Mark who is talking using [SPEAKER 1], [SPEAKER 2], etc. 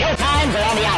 [SPEAKER 1] Showtimes are on the.